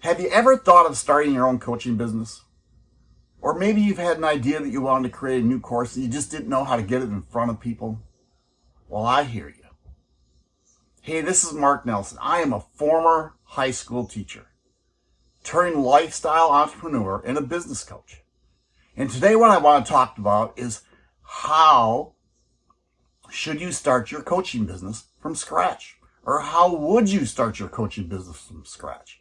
Have you ever thought of starting your own coaching business? Or maybe you've had an idea that you wanted to create a new course and you just didn't know how to get it in front of people? Well, I hear you. Hey, this is Mark Nelson. I am a former high school teacher, turned lifestyle entrepreneur and a business coach. And today what I want to talk about is how should you start your coaching business from scratch? Or how would you start your coaching business from scratch?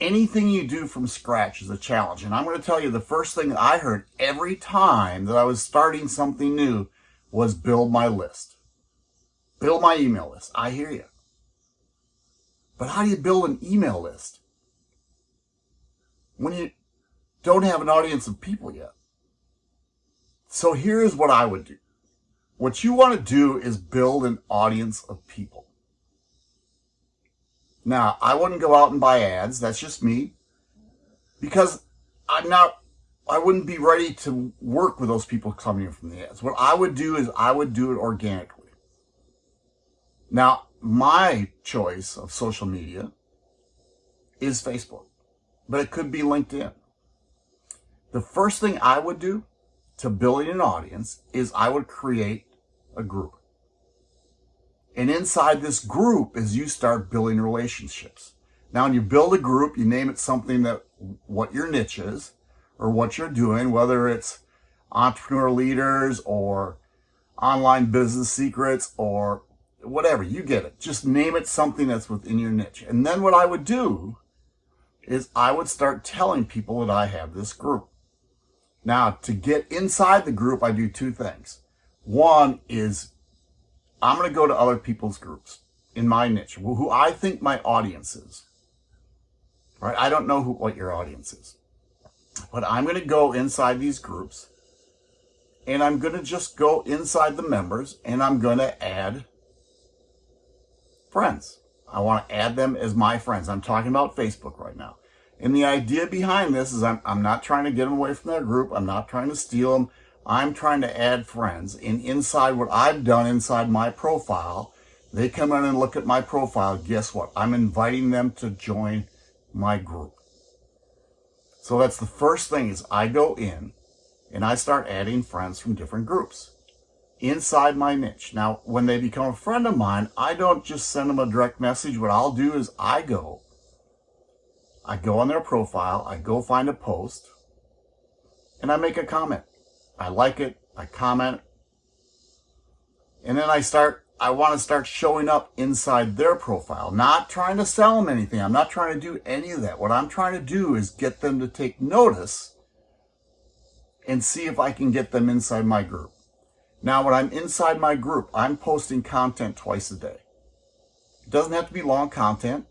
Anything you do from scratch is a challenge. And I'm going to tell you the first thing I heard every time that I was starting something new was build my list. Build my email list. I hear you. But how do you build an email list when you don't have an audience of people yet? So here's what I would do. What you want to do is build an audience of people. Now, I wouldn't go out and buy ads. That's just me. Because I'm not, I wouldn't be ready to work with those people coming in from the ads. What I would do is I would do it organically. Now, my choice of social media is Facebook, but it could be LinkedIn. The first thing I would do to building an audience is I would create a group. And inside this group is you start building relationships. Now, when you build a group, you name it something that what your niche is or what you're doing, whether it's entrepreneur leaders or online business secrets or whatever, you get it. Just name it something that's within your niche. And then what I would do is I would start telling people that I have this group. Now, to get inside the group, I do two things. One is I'm going to go to other people's groups in my niche, who I think my audience is. Right? I don't know who, what your audience is. But I'm going to go inside these groups and I'm going to just go inside the members and I'm going to add friends. I want to add them as my friends. I'm talking about Facebook right now. And the idea behind this is I'm, I'm not trying to get them away from their group. I'm not trying to steal them. I'm trying to add friends. And inside what I've done inside my profile, they come in and look at my profile. Guess what? I'm inviting them to join my group. So that's the first thing is I go in and I start adding friends from different groups inside my niche. Now, when they become a friend of mine, I don't just send them a direct message. What I'll do is I go I go on their profile, I go find a post, and I make a comment. I like it, I comment, and then I start, I want to start showing up inside their profile, not trying to sell them anything. I'm not trying to do any of that. What I'm trying to do is get them to take notice and see if I can get them inside my group. Now, when I'm inside my group, I'm posting content twice a day. It doesn't have to be long content.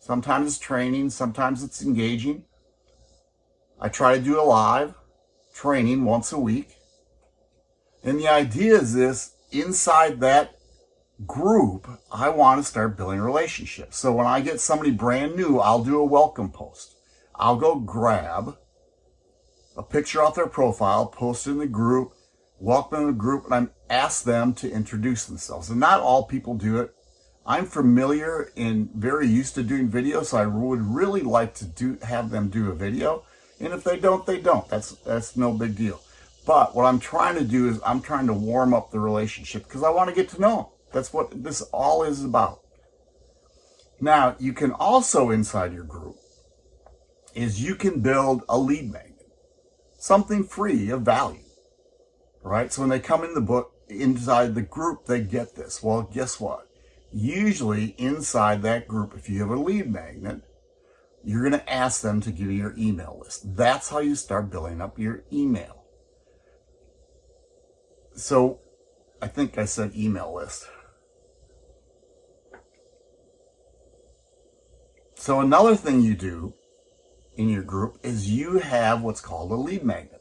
Sometimes it's training, sometimes it's engaging. I try to do a live training once a week. And the idea is this, inside that group, I want to start building relationships. So when I get somebody brand new, I'll do a welcome post. I'll go grab a picture off their profile, post it in the group, welcome the group, and I'm ask them to introduce themselves. And not all people do it. I'm familiar and very used to doing video, so I would really like to do have them do a video. And if they don't, they don't. That's that's no big deal. But what I'm trying to do is I'm trying to warm up the relationship because I want to get to know them. That's what this all is about. Now, you can also inside your group is you can build a lead magnet, something free of value, right? So when they come in the book inside the group, they get this. Well, guess what? Usually inside that group, if you have a lead magnet, you're going to ask them to give you your email list. That's how you start building up your email. So I think I said email list. So another thing you do in your group is you have what's called a lead magnet.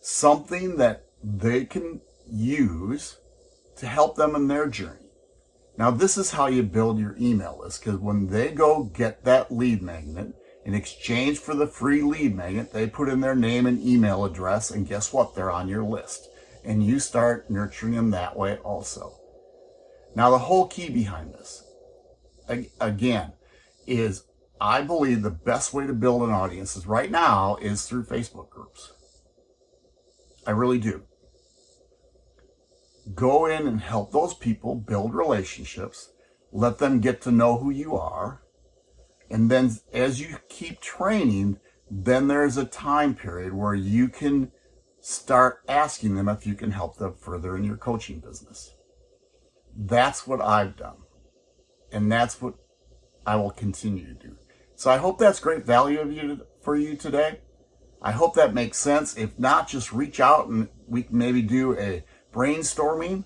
Something that they can use to help them in their journey. Now, this is how you build your email list because when they go get that lead magnet, in exchange for the free lead magnet, they put in their name and email address, and guess what? They're on your list. And you start nurturing them that way also. Now, the whole key behind this, again, is I believe the best way to build an audience is right now is through Facebook groups. I really do. Go in and help those people build relationships. Let them get to know who you are. And then as you keep training, then there's a time period where you can start asking them if you can help them further in your coaching business. That's what I've done. And that's what I will continue to do. So I hope that's great value of you for you today. I hope that makes sense. If not, just reach out and we can maybe do a brainstorming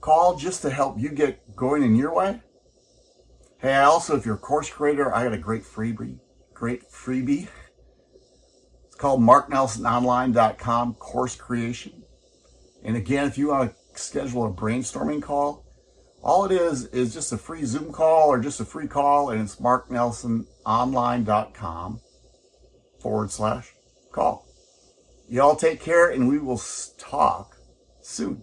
call just to help you get going in your way. Hey, I also, if you're a course creator, I got a great freebie, great freebie. It's called marknelsononline.com course creation. And again, if you want to schedule a brainstorming call, all it is is just a free Zoom call or just a free call, and it's marknelsononline.com forward slash call. Y'all take care, and we will talk soon.